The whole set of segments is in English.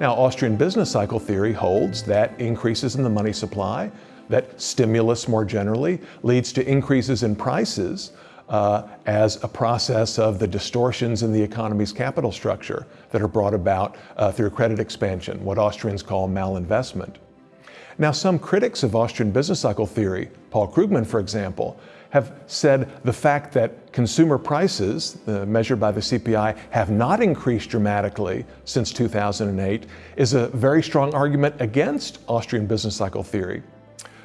Now, Austrian business cycle theory holds that increases in the money supply, that stimulus more generally, leads to increases in prices uh, as a process of the distortions in the economy's capital structure that are brought about uh, through credit expansion, what Austrians call malinvestment. Now, some critics of Austrian business cycle theory, Paul Krugman, for example, have said the fact that consumer prices, uh, measured by the CPI, have not increased dramatically since 2008 is a very strong argument against Austrian business cycle theory.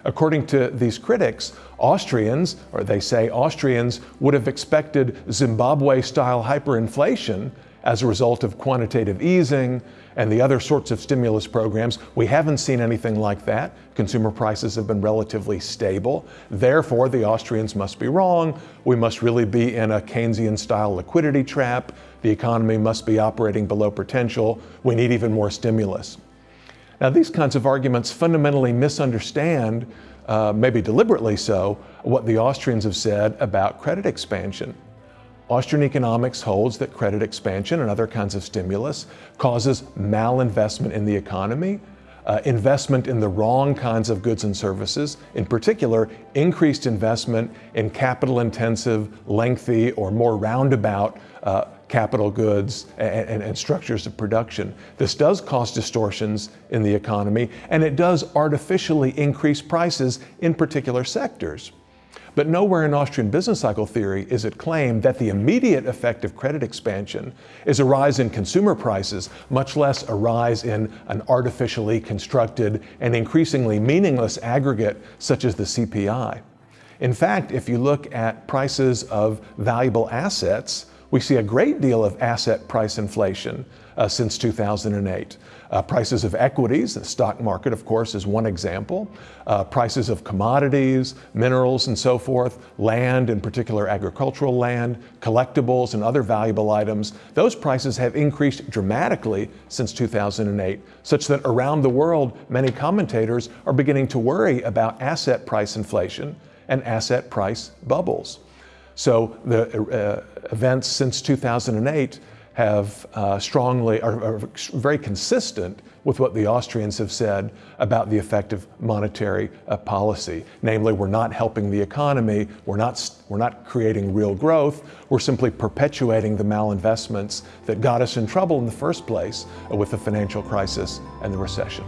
According to these critics, Austrians, or they say Austrians, would have expected Zimbabwe style hyperinflation as a result of quantitative easing and the other sorts of stimulus programs. We haven't seen anything like that. Consumer prices have been relatively stable. Therefore, the Austrians must be wrong. We must really be in a Keynesian style liquidity trap. The economy must be operating below potential. We need even more stimulus. Now, these kinds of arguments fundamentally misunderstand, uh, maybe deliberately so, what the Austrians have said about credit expansion. Austrian economics holds that credit expansion and other kinds of stimulus causes malinvestment in the economy, uh, investment in the wrong kinds of goods and services, in particular, increased investment in capital intensive, lengthy, or more roundabout uh, capital goods and, and, and, structures of production. This does cause distortions in the economy, and it does artificially increase prices in particular sectors. But nowhere in Austrian business cycle theory is it claimed that the immediate effect of credit expansion is a rise in consumer prices, much less a rise in an artificially constructed and increasingly meaningless aggregate such as the CPI. In fact, if you look at prices of valuable assets, we see a great deal of asset price inflation uh, since 2008. Uh, prices of equities, the stock market, of course, is one example. Uh, prices of commodities, minerals, and so forth, land, in particular agricultural land, collectibles, and other valuable items, those prices have increased dramatically since 2008, such that around the world, many commentators are beginning to worry about asset price inflation and asset price bubbles. So the uh, events since 2008 have uh, strongly, are, are, very consistent with what the Austrians have said about the effect of monetary uh, policy. Namely, we're not helping the economy, we're not, we're not creating real growth, we're simply perpetuating the malinvestments that got us in trouble in the first place uh, with the financial crisis and the recession.